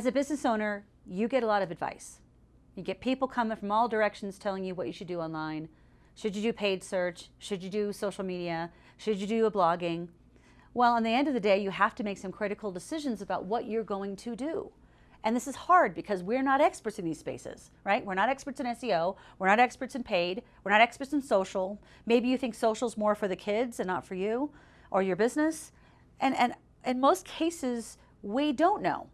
As a business owner, you get a lot of advice. You get people coming from all directions telling you what you should do online. Should you do paid search? Should you do social media? Should you do a blogging? Well, on the end of the day, you have to make some critical decisions about what you're going to do. And this is hard because we're not experts in these spaces, right? We're not experts in SEO. We're not experts in paid. We're not experts in social. Maybe you think social's more for the kids and not for you or your business. And, and in most cases, we don't know.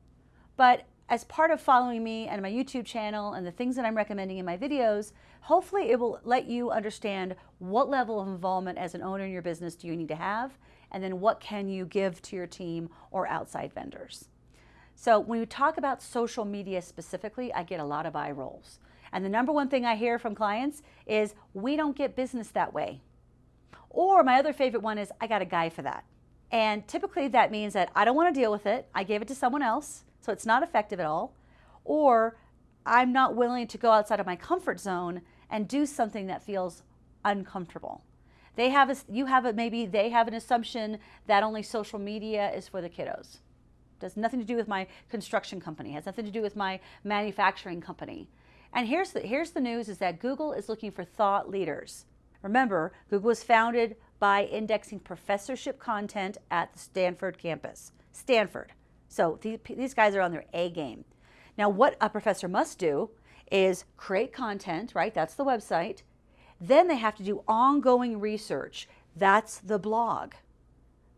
But as part of following me and my YouTube channel and the things that I'm recommending in my videos, hopefully it will let you understand what level of involvement as an owner in your business do you need to have, and then what can you give to your team or outside vendors. So when we talk about social media specifically, I get a lot of eye rolls. And the number one thing I hear from clients is, we don't get business that way. Or my other favorite one is, I got a guy for that. And typically that means that I don't want to deal with it. I gave it to someone else so it's not effective at all, or I'm not willing to go outside of my comfort zone and do something that feels uncomfortable. They have a, you have a, maybe they have an assumption that only social media is for the kiddos. Does nothing to do with my construction company, has nothing to do with my manufacturing company. And here's the, here's the news is that Google is looking for thought leaders. Remember, Google was founded by indexing professorship content at the Stanford campus. Stanford. So these guys are on their A game. Now what a professor must do is create content, right? That's the website. Then they have to do ongoing research. That's the blog.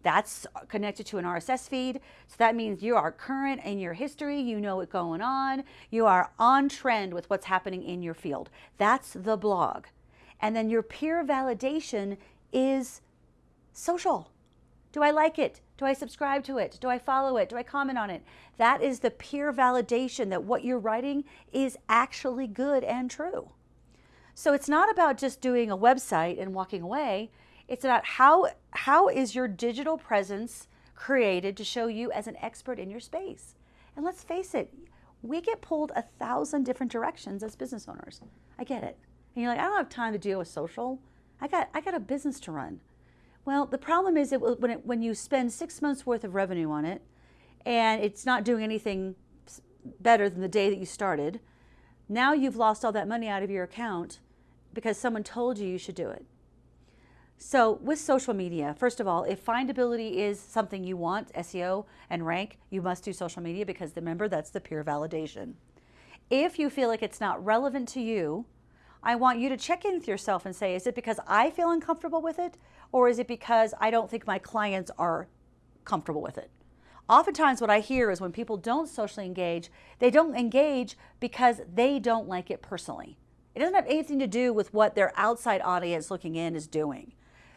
That's connected to an RSS feed. So that means you are current in your history. You know what's going on. You are on trend with what's happening in your field. That's the blog. And then your peer validation is social. Do I like it? Do I subscribe to it? Do I follow it? Do I comment on it? That is the peer validation that what you're writing is actually good and true. So it's not about just doing a website and walking away. It's about how, how is your digital presence created to show you as an expert in your space. And let's face it, we get pulled a thousand different directions as business owners. I get it. And you're like, I don't have time to deal with social. I got, I got a business to run. Well, the problem is that when, it, when you spend six months worth of revenue on it and it's not doing anything better than the day that you started, now you've lost all that money out of your account because someone told you you should do it. So with social media, first of all, if findability is something you want, SEO and rank, you must do social media because remember, that's the peer validation. If you feel like it's not relevant to you, I want you to check in with yourself and say, is it because I feel uncomfortable with it? Or is it because I don't think my clients are comfortable with it? Oftentimes what I hear is when people don't socially engage, they don't engage because they don't like it personally. It doesn't have anything to do with what their outside audience looking in is doing.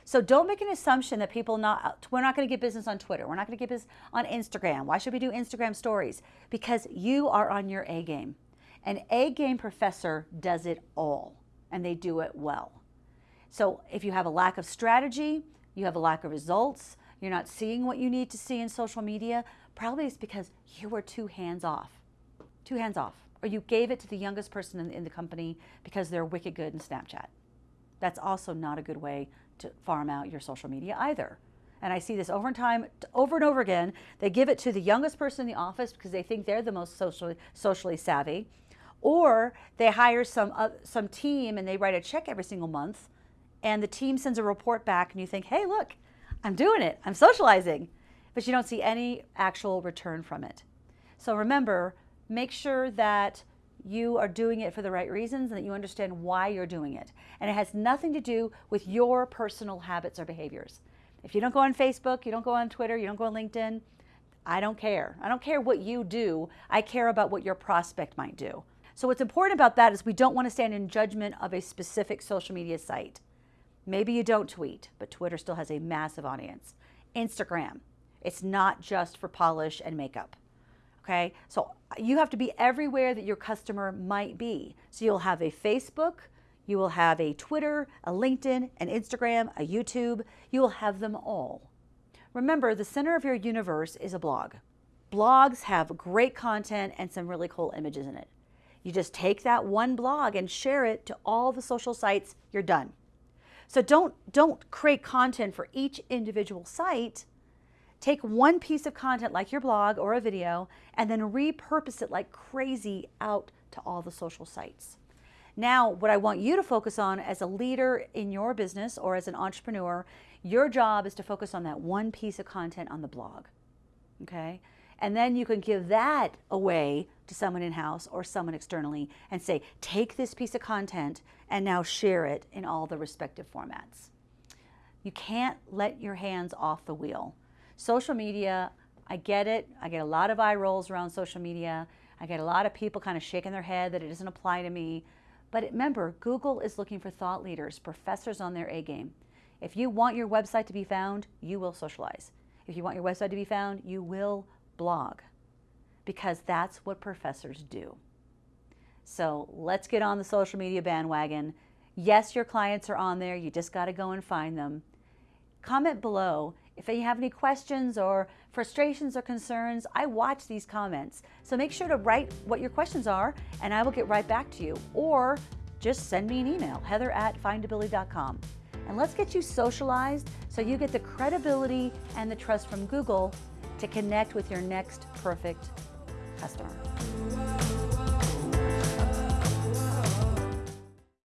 So don't make an assumption that people not, we're not going to get business on Twitter. We're not going to get business on Instagram. Why should we do Instagram stories? Because you are on your A game. An A-game professor does it all, and they do it well. So if you have a lack of strategy, you have a lack of results, you're not seeing what you need to see in social media, probably it's because you were too hands off, too hands off, or you gave it to the youngest person in, in the company because they're wicked good in Snapchat. That's also not a good way to farm out your social media either. And I see this over and time, over and over again. They give it to the youngest person in the office because they think they're the most socially, socially savvy. Or they hire some, uh, some team and they write a check every single month and the team sends a report back and you think, hey, look, I'm doing it, I'm socializing, but you don't see any actual return from it. So remember, make sure that you are doing it for the right reasons and that you understand why you're doing it. And it has nothing to do with your personal habits or behaviors. If you don't go on Facebook, you don't go on Twitter, you don't go on LinkedIn, I don't care. I don't care what you do. I care about what your prospect might do. So what's important about that is we don't want to stand in judgment of a specific social media site. Maybe you don't tweet, but Twitter still has a massive audience. Instagram, it's not just for polish and makeup. Okay, so you have to be everywhere that your customer might be. So you'll have a Facebook, you will have a Twitter, a LinkedIn, an Instagram, a YouTube. You will have them all. Remember, the center of your universe is a blog. Blogs have great content and some really cool images in it. You just take that one blog and share it to all the social sites, you're done. So don't, don't create content for each individual site. Take one piece of content like your blog or a video and then repurpose it like crazy out to all the social sites. Now, what I want you to focus on as a leader in your business or as an entrepreneur, your job is to focus on that one piece of content on the blog. Okay? And then you can give that away to someone in house or someone externally and say, take this piece of content and now share it in all the respective formats. You can't let your hands off the wheel. Social media, I get it. I get a lot of eye rolls around social media. I get a lot of people kind of shaking their head that it doesn't apply to me. But remember, Google is looking for thought leaders, professors on their A game. If you want your website to be found, you will socialize. If you want your website to be found, you will blog because that's what professors do. So let's get on the social media bandwagon. Yes, your clients are on there. You just got to go and find them. Comment below if you have any questions or frustrations or concerns. I watch these comments. So make sure to write what your questions are and I will get right back to you. Or just send me an email, heather at findability.com. And let's get you socialized so you get the credibility and the trust from Google to connect with your next perfect customer.